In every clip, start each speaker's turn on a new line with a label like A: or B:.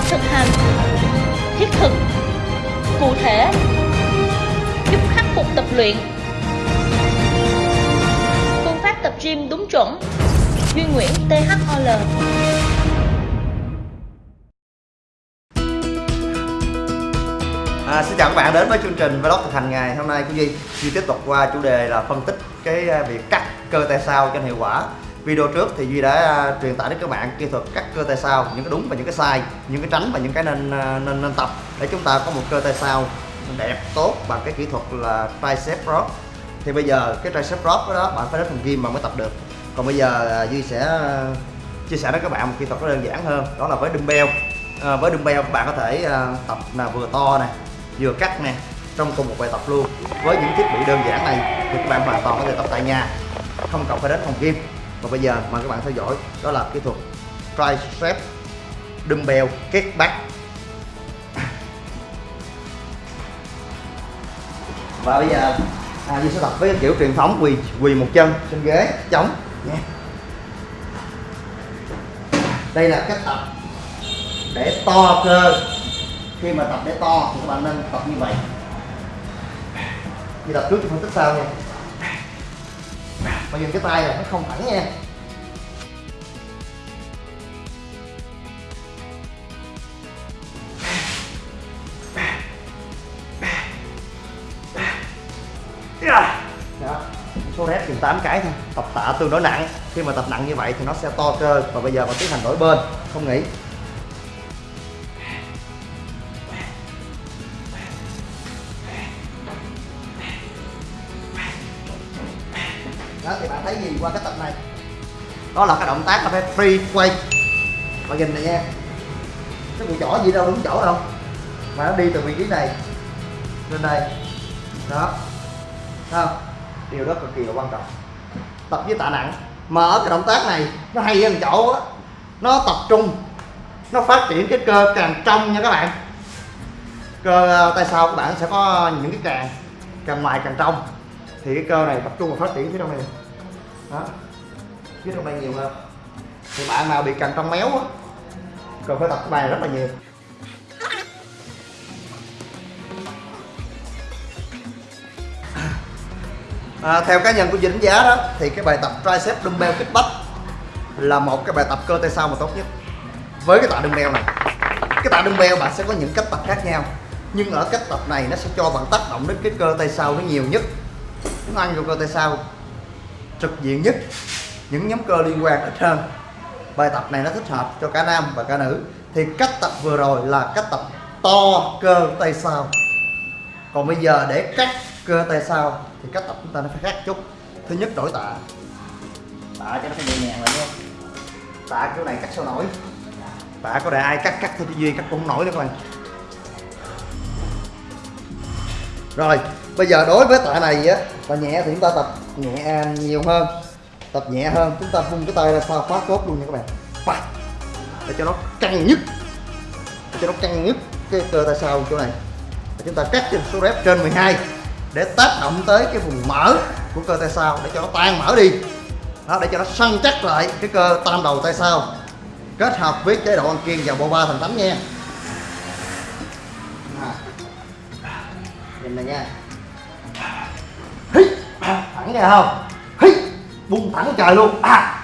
A: pháp thực hành thiết thực cụ thể giúp khắc phục tập luyện. Phương pháp tập gym đúng chuẩn duy nguyễn thol
B: À, xin chào các bạn đến với chương trình vlog thực hành ngày hôm nay của Duy. Duy tiếp tục qua chủ đề là phân tích cái à, việc cắt cơ tay sau cho hiệu quả video trước thì Duy đã uh, truyền tải đến các bạn kỹ thuật cắt cơ tay sau những cái đúng và những cái sai những cái tránh và những cái nên uh, nên nên tập để chúng ta có một cơ tay sau đẹp tốt bằng cái kỹ thuật là tricep rock. thì bây giờ cái tricep rock đó bạn phải đến phòng gym mà mới tập được. Còn bây giờ uh, Duy sẽ uh, chia sẻ với các bạn một kỹ thuật nó đơn giản hơn đó là với dumbbell. À, với dumbbell các bạn có thể uh, tập là vừa to này vừa cắt nè trong cùng một bài tập luôn. Với những thiết bị đơn giản này thì các bạn hoàn toàn có thể tập tại nhà không cần phải đến phòng gym và bây giờ mời các bạn theo dõi đó là kỹ thuật tricep dumbbell kết back. Và bây giờ à, Duy sẽ tập với kiểu truyền thống quỳ quỳ một chân trên ghế chống. Nha. Đây là cách tập để to cơ. Khi mà tập để to thì các bạn nên tập như vậy. Như tập trước thì phân tích sau nha mà dùng cái tay là nó không thẳng nha. Đó số rep chừng 8 cái thôi. Tập tạ tương đối nặng. Khi mà tập nặng như vậy thì nó sẽ to cơ. Và bây giờ mà tiến hành đổi bên. Không nghỉ. Đó là cái động tác là phải free quay mà nhìn này nha. Cái cùi chỏ gì đâu, đúng chỗ đâu. Mà nó đi từ vị trí này lên đây. Đó. Thấy không? Điều đó cực kỳ là quan trọng. Tập với tạ nặng. Mà ở cái động tác này, nó hay hơn chỗ á. Nó tập trung. Nó phát triển cái cơ càng trong nha các bạn. Cơ ờ, tay sau các bạn sẽ có những cái càng càng ngoài, càng trong. Thì cái cơ này tập trung và phát triển phía trong này. Đó chứ trong đây nhiều hơn thì bạn nào bị càng trong méo á cần phải tập cái bài rất là nhiều. À, theo cá nhân của Duy giá đó thì cái bài tập tricep dumbbell kickback là một cái bài tập cơ tay sau mà tốt nhất. Với cái tạ dumbbell này cái tạ dumbbell bạn sẽ có những cách tập khác nhau. Nhưng ở cách tập này nó sẽ cho bạn tác động đến cái cơ tay sau nó nhiều nhất. Nó ăn vô cơ tay sau trực diện nhất những nhóm cơ liên quan ít hơn bài tập này nó thích hợp cho cả nam và cả nữ. Thì cách tập vừa rồi là cách tập to cơ tay sau. Còn bây giờ để cắt cơ tay sau thì cách tập chúng ta nó phải khác chút. Thứ nhất đổi tạ. Tạ cho nó phải nhẹ nhàng lại nha. Tạ kiểu này cắt sao nổi? Tạ có để ai cắt cắt thôi chứ duy cắt cũng không nổi nữa các bạn. Rồi, bây giờ đối với tạ này á, tạ nhẹ thì chúng ta tập nhẹ nhiều hơn tập nhẹ hơn chúng ta vung cái tay ra sau khóa cốt luôn nha các bạn. Phạt. để cho nó căng nhất. Để cho nó căng nhất cái cơ tay sau chỗ này. Và chúng ta cắt trên số rep trên 12 để tác động tới cái vùng mở của cơ tay sau để cho nó tan mở đi. Đó, để cho nó săn chắc lại cái cơ tam đầu tay sau. Kết hợp với chế độ ăn kiêng và bộ ba thành tắm nha. Nhìn này nha. Thẳng ra không? Bung thẳng trời luôn à.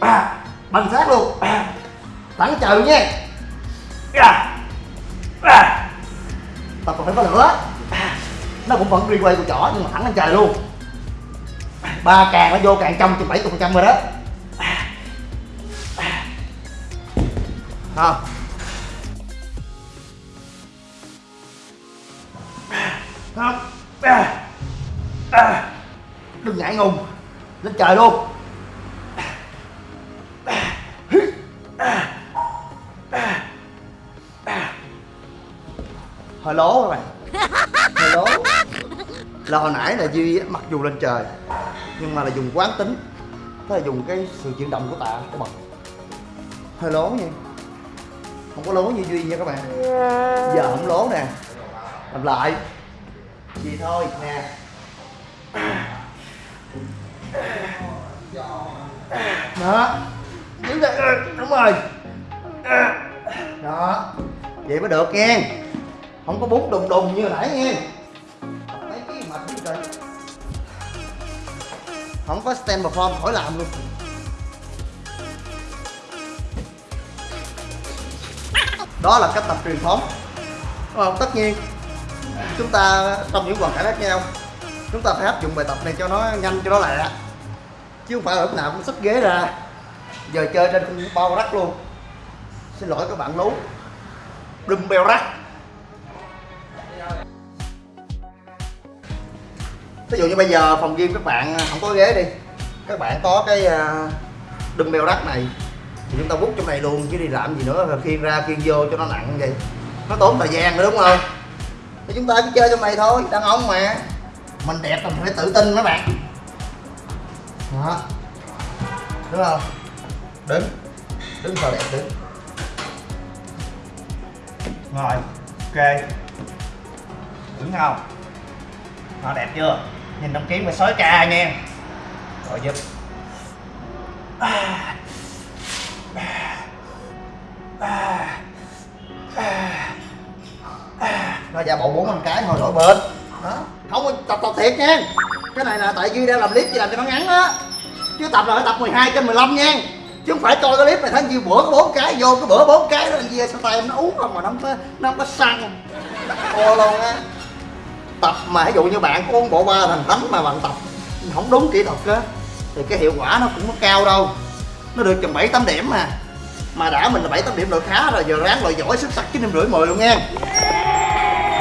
B: À. bằng sát luôn à. thẳng trời luôn nha à. À. tập còn phải có lửa à. nó cũng vẫn replay của chỏ nhưng mà thẳng lên trời luôn ba càng nó vô càng trong chừng bảy phần trăm rồi đó à. À. không à. không à. À. đừng ngại ngùng lên trời luôn. Hơi lố các bạn hơi lố. Là hồi nãy là duy mặc dù lên trời, nhưng mà là dùng quán tính, tức là dùng cái sự chuyển động của tạ, của bật hơi lố nha. Không có lố như duy nha các bạn. Giờ không lố nè. Làm lại. Gì thôi, nè đó. Đứng đây. Ừ, đúng rồi. Ừ. Đó. Vậy mới được nghe. Không có bún đùng đùng như hồi nãy nghe. Mấy cái mệt như trời không có stand perform, khỏi làm luôn. Đó là cách tập truyền thống. Đúng không? Tất nhiên, chúng ta trong những hoàn cảnh khác nhau, chúng ta phải áp dụng bài tập này cho nó nhanh, cho nó lẹ chứ không phải lúc nào cũng xách ghế ra. Giờ chơi trên con bao rắc luôn. Xin lỗi các bạn lú. Đùm bèo rắc. Ví dụ như bây giờ phòng gym các bạn à, không có ghế đi. Các bạn có cái à, đùm bèo rắc này, thì chúng ta bút trong này luôn, chứ đi làm gì nữa. Rồi ra khiên vô cho nó nặng như vậy. Nó tốn thời gian nữa, đúng không? Thì chúng ta cứ chơi trong này thôi, đàn ông mà. Mình đẹp là mình phải tự tin mấy bạn đó. Đúng không? Đứng. Đứng sao đẹp đứng. Rồi, ok. Đứng không? Nó đẹp chưa? Nhìn đăng kiếm mà sói ca nha rồi giúp à. À. À. Nó giả bộ bốn năm cái hồi đổi bên đó. Không tập tập thiệt nha. Cái này là tại duy đang làm clip gì làm cho nó ngắn á chứ tập là phải tập 12 trên 15 nha. Chứ không phải coi cái clip này thấy nhiêu bữa, có bốn cái, vô cái bữa bốn cái đó, anh gì sao tay em nó uống không mà nó không có, nó không có săn ô luôn á. Tập mà ví dụ như bạn có uống bộ ba thành thánh mà bạn tập không đúng kỹ thuật á, thì cái hiệu quả nó cũng có cao đâu. Nó được chừng bảy tám điểm mà. Mà đã mình là bảy tám điểm rồi khá rồi, giờ ráng loại giỏi, xuất sắc chín điểm rưỡi mười luôn nha.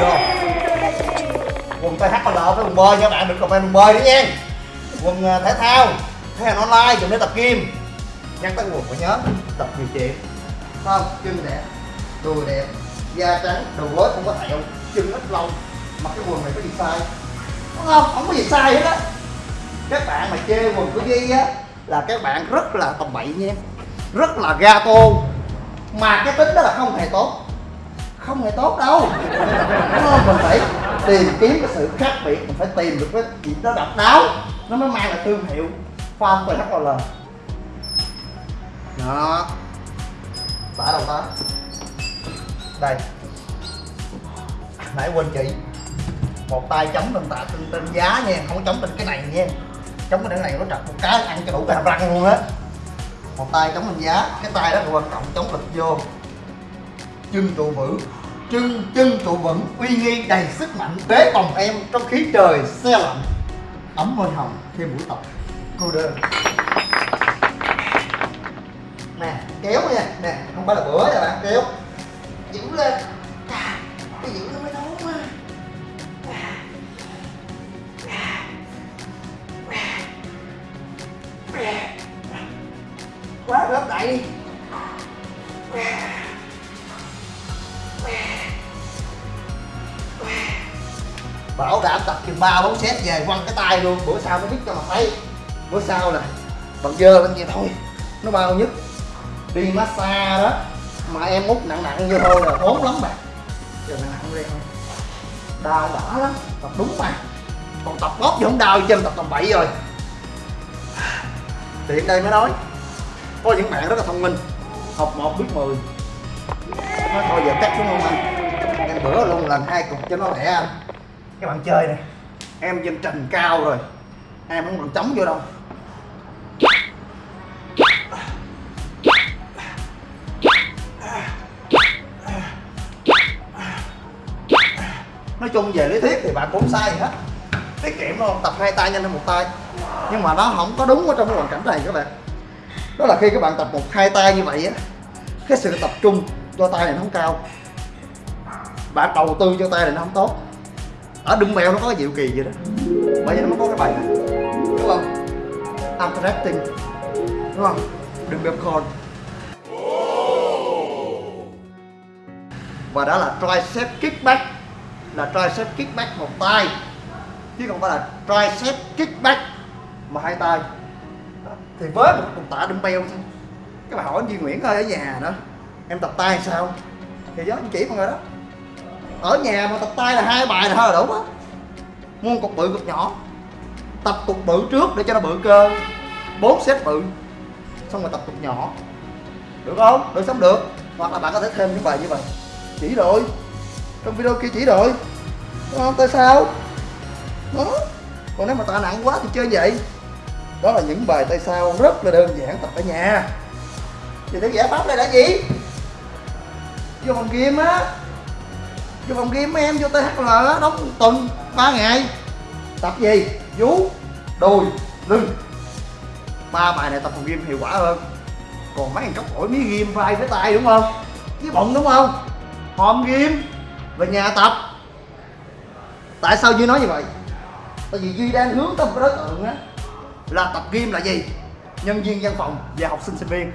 B: Rồi quần THL với quần bơi nha bạn, được comment quần bơi nữa nha. Quần à, thể thao thể hàng online dùng để tập kim nhắc tới quần, phải nhớ, tập nhiều chuyện không, chân đẹp đùi đẹp, da trắng, đầu gối không có thẹo, chân ít lâu mặc cái quần này có gì sai? Đúng không? Không có gì sai hết á. Các bạn mà chê quần của Di á, là các bạn rất là tầm bậy nha. Rất là ga tô. Mà cái tính đó là không hề tốt. Không hề tốt đâu. Đúng không? Mình phải tìm kiếm cái sự khác biệt, mình phải tìm được cái gì đó độc đáo. Nó mới mang lại thương hiệu farm THL đó. Tả đầu tá đây. Nãy quên chị. Một tay chống lên tạ trên, trên giá nha không chống trên cái này nha. Chống cái này nó trật một cái ăn cho đủ cái hàm răng luôn á. Một tay chống lên giá cái tay đó là quan trọng chống lực vô. Chân trụ vững. Chân chân trụ vững. Uy nghi đầy sức mạnh bế bồng em trong khí trời xe lạnh. Ấm môi hồng khi buổi tập cô đơn. Nè kéo nha. Nè không phải là bữa nha bạn kéo. Giữ lên. À, cái giữ nó mới thốn á quá gấp đại đi. Bảo đảm tập chừng ba bốn set về quăng cái tay luôn bữa sau nó biết cho mà thấy bữa sau là bằng dơ lên vậy thôi. Nó bao nhất đi massage đó. Mà em út nặng nặng như thôi là ốm lắm bạn giờ nặng nặng đi. Đau đỏ lắm. Tập đúng mà còn tập bóp thì không đau chân tập tầm bậy rồi. Tiện đây mới nói. Có những bạn rất là thông minh. Học một biết mười. Nói thôi giờ cắt xuống không anh? Em bữa luôn lần hai cục cho nó lẹ anh. Các bạn chơi nè em trên trần cao rồi. Em không còn chống vô đâu. Nói chung về lý thuyết thì bạn cũng sai hết. Tiết kiệm luôn tập hai tay nhanh hơn một tay. Nhưng mà nó không có đúng ở trong cái hoàn cảnh này các bạn. Đó là khi các bạn tập một, hai tay như vậy á, cái sự tập trung cho tay này nó không cao. Bạn đầu tư cho tay này nó không tốt. Ở đung mèo nó có cái diệu kỳ vậy đó. Bởi vì nó mới có cái bài này. Đúng không? Interacting đúng không? Đừng bẹp con và đó là tricep kickback là tricep kickback một tay chứ không phải là tricep kickback mà hai tay. Thì với một cục tạ dumbbell thôi. Các bạn hỏi anh Duy Nguyễn ơi, ở nhà đó, em tập tay sao? Thì đó anh chỉ mọi người đó. Ở nhà mà tập tay là hai bài là thôi là đủ á mua cục bự cục nhỏ. Tập cục bự trước để cho nó bự cơ. Bốn set bự. Xong rồi tập cục nhỏ. Được không? Được sống được. Hoặc là bạn có thể thêm những bài như vậy. Chỉ rồi trong video kia chỉ rồi đúng không? Tại sao? Đó. Còn nếu mà tạ nặng quá thì chơi vậy. Đó là những bài tay sao rất là đơn giản tập ở nhà. Thì cái giải pháp này là gì? Vô phòng game á. Vô phòng game em vô THL á đóng tuần 3 ngày. Tập gì? Vú, đùi, lưng. Ba bài này tập phòng game hiệu quả hơn. Còn mấy thằng cóc ổi mí game vai với tay, đúng không? Với bụng, đúng không? Hòm game về nhà tập. Tại sao duy nói như vậy? Tại vì duy đang hướng tới một đối tượng á, là tập gym là gì? Nhân viên văn phòng và học sinh sinh viên.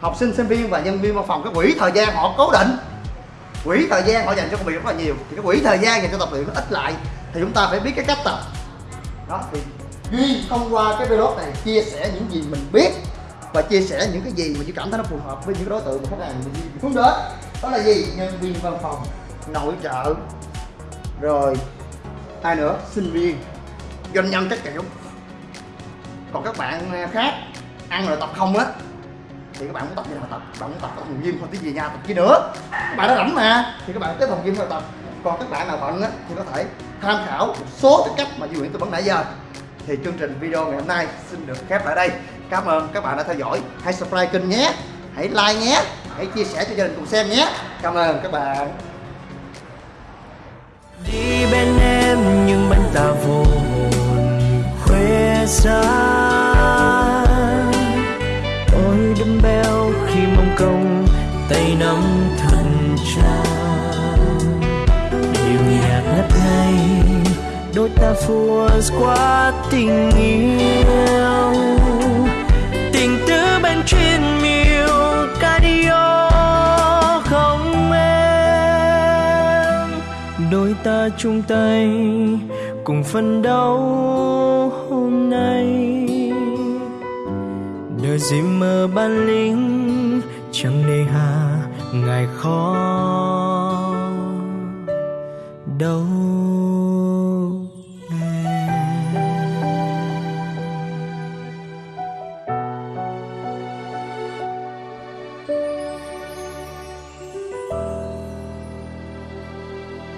B: Học sinh sinh viên và nhân viên văn phòng, cái quỹ thời gian họ cố định. Quỹ thời gian họ dành cho công việc rất là nhiều. Thì cái quỹ thời gian dành cho tập luyện nó ít lại. Thì chúng ta phải biết cái cách tập. Đó, thì duy thông qua cái video này chia sẻ những gì mình biết và chia sẻ những cái gì mà duy cảm thấy nó phù hợp với những đối tượng mà khách hàng mình duy hướng đến. Đó là gì? Nhân viên văn phòng nội trợ. Rồi ai nữa sinh viên doanh nhân các kiểu. Còn các bạn à, khác ăn rồi tập không á thì các bạn muốn tập gì nào tập bạn muốn tập ở phòng gym không tí gì nha, tập chi nữa. Các bạn đã rảnh mà thì các bạn tới phòng gym rồi tập. Còn các bạn nào bận á thì có thể tham khảo một số cái cách mà Duy Nguyễn tư vấn nãy giờ. Thì chương trình video ngày hôm nay xin được khép lại đây. Cảm ơn các bạn đã theo dõi. Hãy subscribe kênh nhé hãy like nhé hãy chia sẻ cho gia đình cùng xem nhé. Cảm ơn các bạn
C: đi bên em, nhưng bên ta vô hồn khuya xa ôi đâm beo khi mong công tay nắm thần cha điều nhạc ngất ngây đôi ta phua qua tình yêu. Tình tứ bên trên miêu cardio đôi ta chung tay cùng phân đấu hôm nay. Đời gì mơ ban lính chẳng nề hà, ngài khó đâu